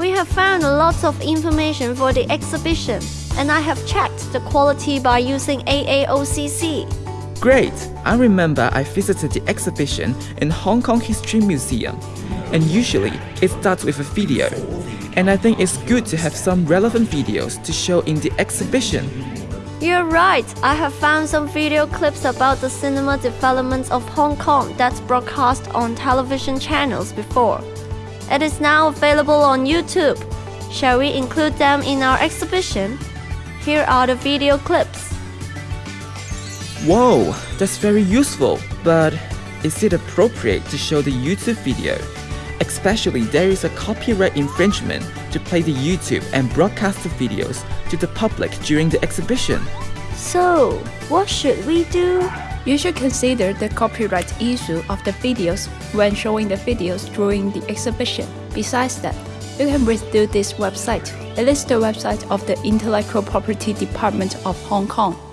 We have found a lots of information for the exhibition, and I have checked the quality by using AAOCC. Great! I remember I visited the exhibition in Hong Kong History Museum, and usually it starts with a video. And I think it's good to have some relevant videos to show in the exhibition. You're right. I have found some video clips about the cinema development of Hong Kong that's broadcast on television channels before. It is now available on YouTube. Shall we include them in our exhibition? Here are the video clips. Whoa, that's very useful, but is it appropriate to show the YouTube video? Especially there is a copyright infringement to play the YouTube and broadcast the videos to the public during the exhibition. So, what should we do? You should consider the copyright issue of the videos when showing the videos during the exhibition. Besides that, you can visit this website. It is the website of the Intellectual Property Department of Hong Kong.